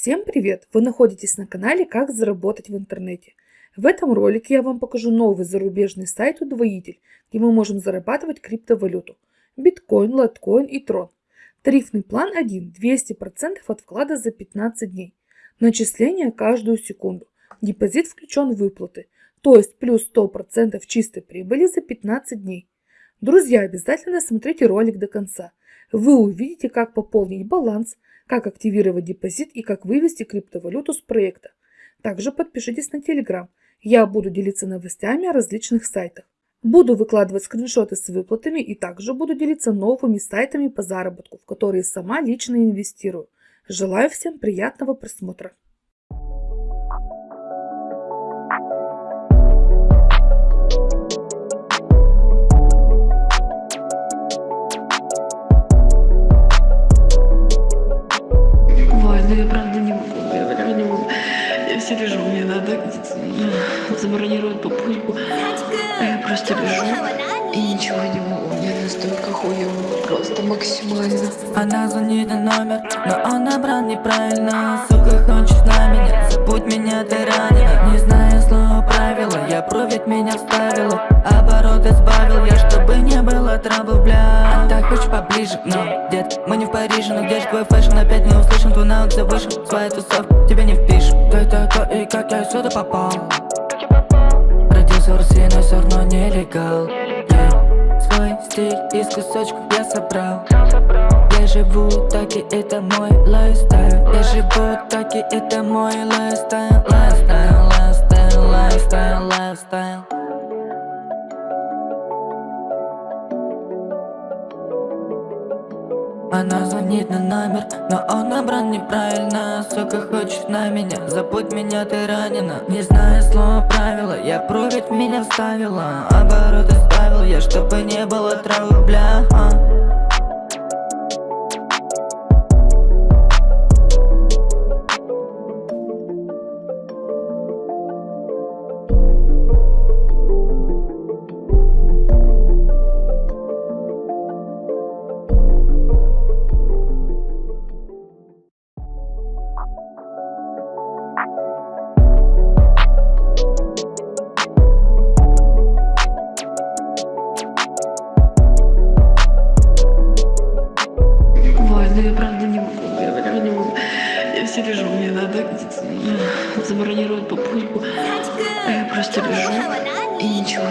Всем привет! Вы находитесь на канале «Как заработать в интернете». В этом ролике я вам покажу новый зарубежный сайт «Удвоитель», где мы можем зарабатывать криптовалюту – биткоин, лайткоин и трон. Тарифный план 1 – 200% от вклада за 15 дней. Начисление каждую секунду. Депозит включен в выплаты, то есть плюс 100% чистой прибыли за 15 дней. Друзья, обязательно смотрите ролик до конца. Вы увидите, как пополнить баланс – как активировать депозит и как вывести криптовалюту с проекта. Также подпишитесь на Telegram. Я буду делиться новостями о различных сайтах. Буду выкладывать скриншоты с выплатами и также буду делиться новыми сайтами по заработку, в которые сама лично инвестирую. Желаю всем приятного просмотра. Просто лежу и ничего не могу. Мне настолько хуево, просто максимально. Она звонит на номер, но он набрал неправильно. Сука, хочет на меня, забудь меня, ты ранена. Не знаю слова правила, я проверить меня вставила. Обороты сбавил я, чтобы не было трабл, бля. Так хочешь поближе, но, дед, мы не в Париже, но где же твой фэшн? Опять не услышим, твой наут завышен, своя тусов, тебе не впишем. Кто это, кто и как я сюда попал? Но все равно нелегал yeah. Свой стиль из кусочков я собрал. Я живу так и это мой lifestyle. Я живу так и это мой lifestyle. Lifestyle, lifestyle, lifestyle, lifestyle Она звонит на номер, но он набран неправильно. Сука хочет на меня, забудь меня, ты ранена. Не знаю слова правила, я проверить меня вставила. Обороты сбавил я, чтобы не было trouble, бля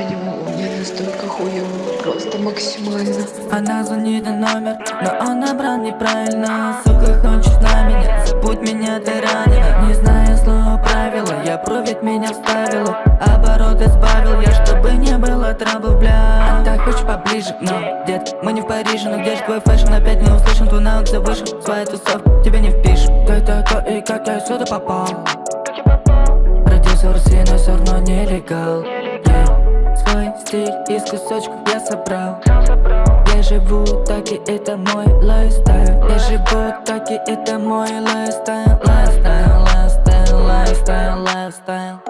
не могу. Мне настолько хуево, просто максимально. Она звонит на номер, но он набрал неправильно. Сука, хочет на меня, забудь меня, ты ранена. Не знаю слова правила, я проверить меня вставила. Обороты сбавил я, чтобы не было трабл, бля. Так хочешь поближе, но, дед, мы не в Париже, но где же твой фэшн? Опять не услышим, твой наут завышен, своя тусовка, тебе не впишем. Кто это, кто и как я сюда попал? Родился в России, но все равно нелегал yeah. Стиль из кусочков я собрал. Я живу так и это мой lifestyle. Я живу так и это мой lifestyle Lifestyle, lifestyle, lifestyle, lifestyle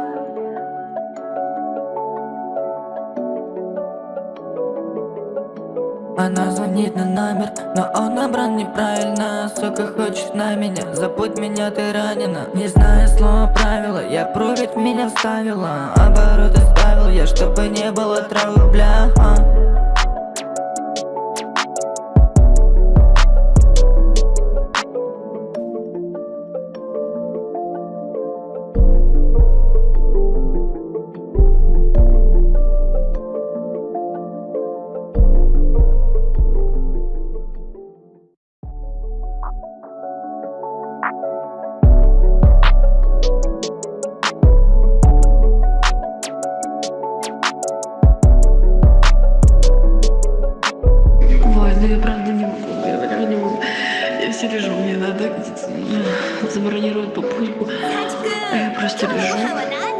Она звонит на номер, но он набран неправильно. Сука хочет на меня, забудь меня, ты ранена. Не знаю слова правила, я проверить меня вставила. Обороты сбавил я, чтобы не было trouble, бля. а. Просто лежу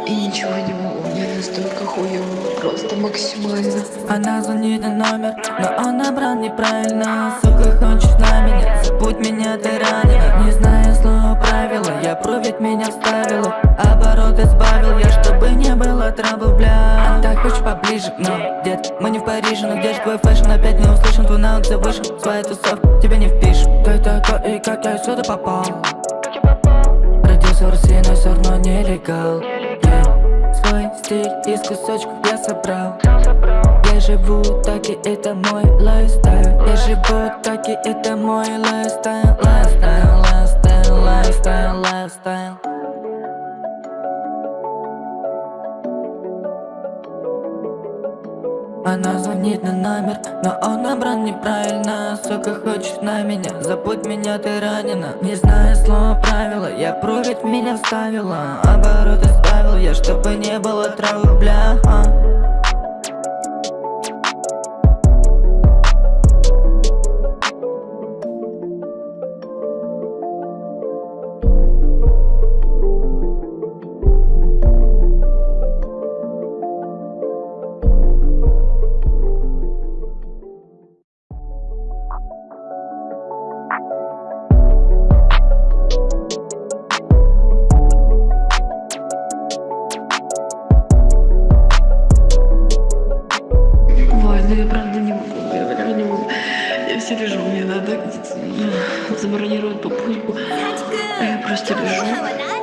и ничего не могу. Мне настолько хуево, просто максимально. Она звонит на номер, но он набрал неправильно. Сука хочет на меня, забудь меня, ты ранена. Не знаю слова правила, я проверить меня вставила. Обороты сбавил я, чтобы не было трабл, бля. Так хочешь поближе, но, дед, мы не в Париже, но где же твой фэшн? Опять не услышим, твой наут завышен, своя тусовка, тебе не впишем. Кто это, кто и как я сюда попал? Нелегал. Yeah. Свой стиль из кусочков я собрал. Я живу так и это мой lifestyle. Я живу так и это мой Lifestyle, lifestyle, Она звонит на номер, но он набран неправильно. Сука хочет на меня, забудь меня, ты ранена. Не знаю слова правила, я прыгать меня вставила. Обороты сбавил я, чтобы не было trouble, бля. а. Забронировать попутку. А я просто лежу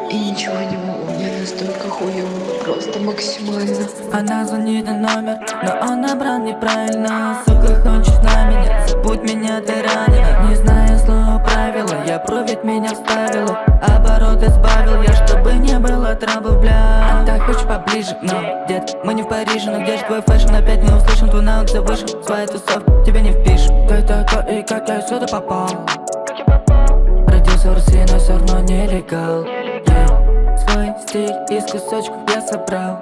и ничего не могу. Мне настолько хуево, просто максимально. Она звонит на номер, но он набран неправильно. Сука хочет на меня, забудь меня, ты ранена Не знаю слова правила, я провед меня вставила. Обороты сбавил я, чтобы не было trouble, бля. Так хочешь поближе, но, дед, мы не в Париже. Но где же твой fashion, опять не услышан, твой навык завышен. Своя тусовка, тебе не впишем как я сюда попал. Родился в России, но все равно нелегал. Yeah. Свой стиль из кусочков я собрал.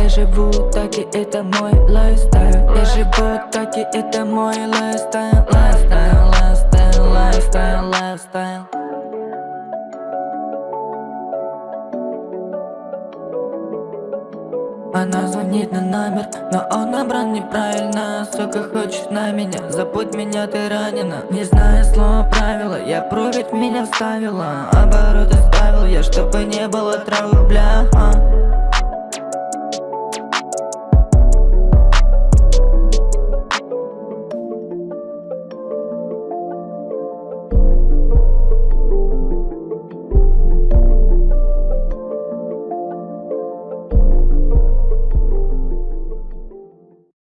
Я живу так и это мой lifestyle. Я живу так и это мой lifestyle. Lifestyle, lifestyle, lifestyle, lifestyle Она звонит на номер, но он набран неправильно. Сука хочет на меня, забудь меня, ты ранена. Не знаю слова правила, я прыгать меня вставила. Обороты ставил я, чтобы не было травы, бля. а.